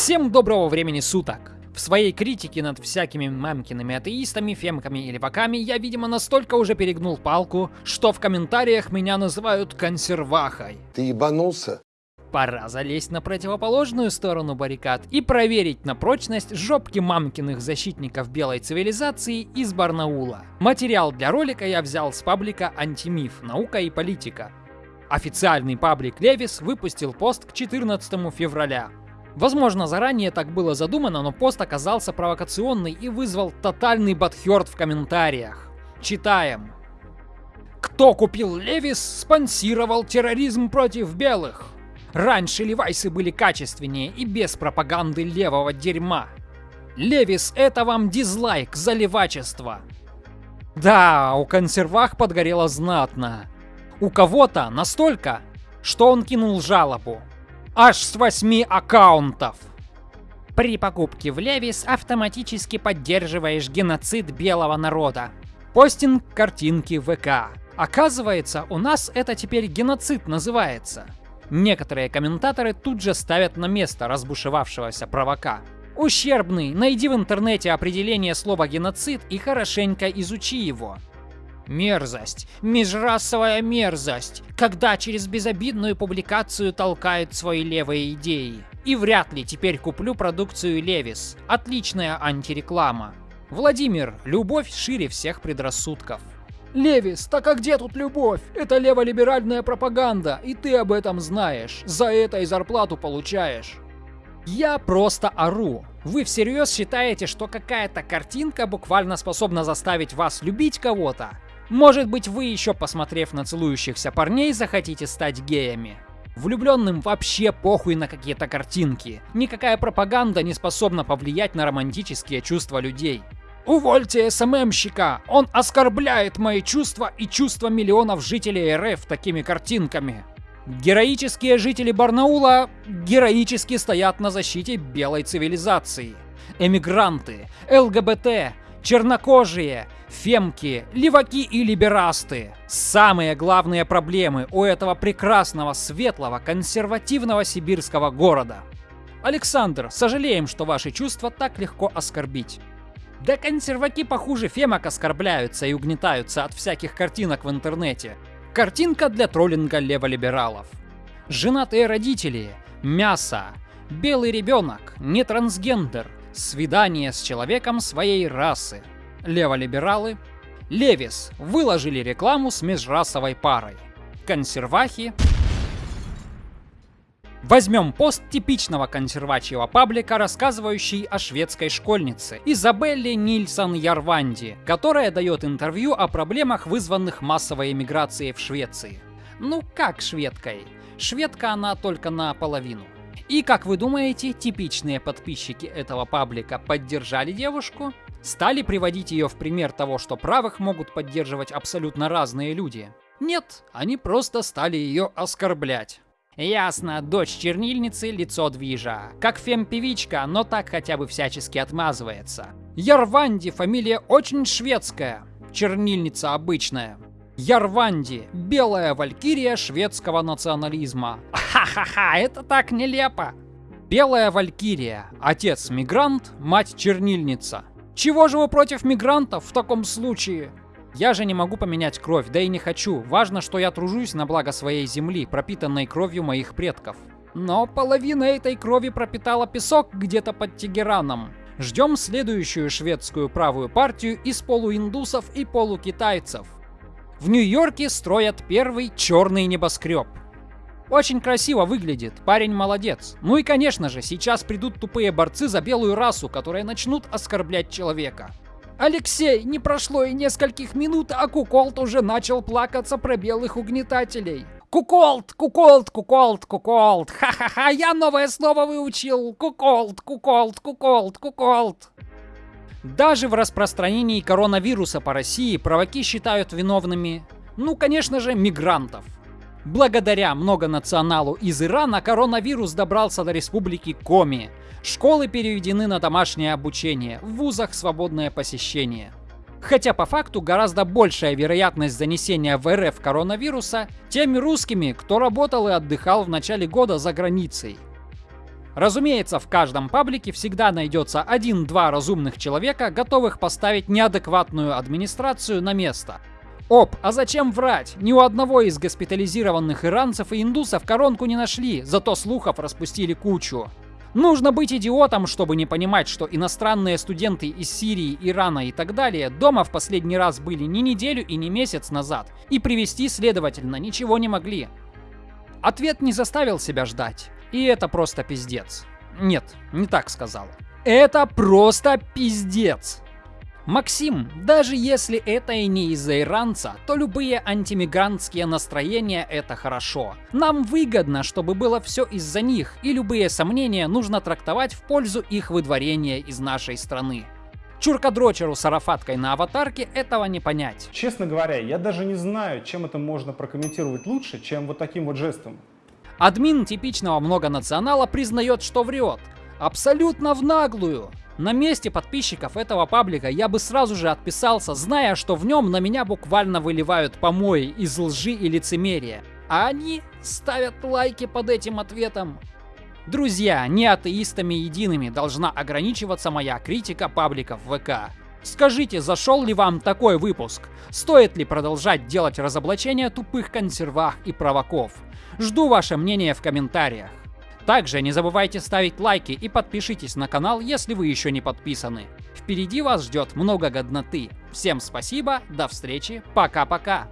Всем доброго времени суток! В своей критике над всякими мамкиными атеистами, фемками и леваками я, видимо, настолько уже перегнул палку, что в комментариях меня называют консервахой. Ты ебанулся? Пора залезть на противоположную сторону баррикад и проверить на прочность жопки мамкиных защитников белой цивилизации из Барнаула. Материал для ролика я взял с паблика «Антимиф. Наука и политика». Официальный паблик Левис выпустил пост к 14 февраля. Возможно, заранее так было задумано, но пост оказался провокационный и вызвал тотальный батхерт в комментариях. Читаем. Кто купил Левис, спонсировал терроризм против белых. Раньше левайсы были качественнее и без пропаганды левого дерьма. Левис — это вам дизлайк за левачество. Да, у консервах подгорело знатно. У кого-то настолько, что он кинул жалобу. Аж с 8 аккаунтов. При покупке в Левис автоматически поддерживаешь геноцид белого народа. Постинг картинки ВК. Оказывается, у нас это теперь геноцид называется. Некоторые комментаторы тут же ставят на место разбушевавшегося провока. Ущербный, найди в интернете определение слова геноцид и хорошенько изучи его. Мерзость. Межрасовая мерзость. Когда через безобидную публикацию толкают свои левые идеи. И вряд ли теперь куплю продукцию Левис. Отличная антиреклама. Владимир, любовь шире всех предрассудков. Левис, так а где тут любовь? Это леволиберальная пропаганда, и ты об этом знаешь. За это и зарплату получаешь. Я просто ору. Вы всерьез считаете, что какая-то картинка буквально способна заставить вас любить кого-то? Может быть, вы еще, посмотрев на целующихся парней, захотите стать геями. Влюбленным вообще похуй на какие-то картинки. Никакая пропаганда не способна повлиять на романтические чувства людей. Увольте СММщика! Он оскорбляет мои чувства и чувства миллионов жителей РФ такими картинками. Героические жители Барнаула героически стоят на защите белой цивилизации. Эмигранты, ЛГБТ, чернокожие, фемки, леваки и либерасты. Самые главные проблемы у этого прекрасного, светлого, консервативного сибирского города. Александр, сожалеем, что ваши чувства так легко оскорбить. Да консерваки похуже фемок оскорбляются и угнетаются от всяких картинок в интернете. Картинка для троллинга леволибералов. Женатые родители, мясо, белый ребенок, не трансгендер, свидание с человеком своей расы. Леволибералы. Левис выложили рекламу с межрасовой парой. Консервахи. Возьмем пост типичного консервачьего паблика, рассказывающий о шведской школьнице Изабелле Нильсон Ярванди, которая дает интервью о проблемах, вызванных массовой эмиграцией в Швеции. Ну как шведкой? Шведка она только наполовину. И как вы думаете, типичные подписчики этого паблика поддержали девушку? Стали приводить ее в пример того, что правых могут поддерживать абсолютно разные люди? Нет, они просто стали ее оскорблять. Ясно, дочь чернильницы, лицо движа. Как фем-певичка, но так хотя бы всячески отмазывается. Ярванди фамилия очень шведская. Чернильница обычная. Ярванди – белая валькирия шведского национализма. Ха-ха-ха, это так нелепо. Белая валькирия – отец мигрант, мать чернильница. Чего же вы против мигрантов в таком случае? Я же не могу поменять кровь, да и не хочу. Важно, что я тружусь на благо своей земли, пропитанной кровью моих предков. Но половина этой крови пропитала песок где-то под Тегераном. Ждем следующую шведскую правую партию из полуиндусов и полукитайцев. В Нью-Йорке строят первый черный небоскреб. Очень красиво выглядит, парень молодец. Ну и конечно же, сейчас придут тупые борцы за белую расу, которые начнут оскорблять человека. Алексей, не прошло и нескольких минут, а Куколт уже начал плакаться про белых угнетателей. Куколт, куколт, куколт, куколт. Ха-ха-ха, я новое слово выучил. Куколт, куколт, куколт, куколт. Даже в распространении коронавируса по России праваки считают виновными, ну, конечно же, мигрантов. Благодаря многонационалу из Ирана коронавирус добрался до республики Коми. Школы переведены на домашнее обучение, в вузах свободное посещение. Хотя по факту гораздо большая вероятность занесения в РФ коронавируса теми русскими, кто работал и отдыхал в начале года за границей. Разумеется, в каждом паблике всегда найдется один-два разумных человека, готовых поставить неадекватную администрацию на место. Оп, а зачем врать? Ни у одного из госпитализированных иранцев и индусов коронку не нашли, зато слухов распустили кучу. Нужно быть идиотом, чтобы не понимать, что иностранные студенты из Сирии, Ирана и так далее дома в последний раз были не неделю и не месяц назад, и привести, следовательно, ничего не могли. Ответ не заставил себя ждать. И это просто пиздец. Нет, не так сказал. Это просто пиздец. Максим, даже если это и не из-за иранца, то любые антимигрантские настроения это хорошо. Нам выгодно, чтобы было все из-за них, и любые сомнения нужно трактовать в пользу их выдворения из нашей страны. Чуркадрочеру с арафаткой на аватарке этого не понять. Честно говоря, я даже не знаю, чем это можно прокомментировать лучше, чем вот таким вот жестом. Админ типичного многонационала признает, что врет. Абсолютно в наглую. На месте подписчиков этого паблика я бы сразу же отписался, зная, что в нем на меня буквально выливают помои из лжи и лицемерия. А они ставят лайки под этим ответом. Друзья, не атеистами едиными должна ограничиваться моя критика пабликов ВК. Скажите, зашел ли вам такой выпуск? Стоит ли продолжать делать разоблачения тупых консервах и провоков? Жду ваше мнение в комментариях. Также не забывайте ставить лайки и подпишитесь на канал, если вы еще не подписаны. Впереди вас ждет много годноты. Всем спасибо, до встречи, пока-пока.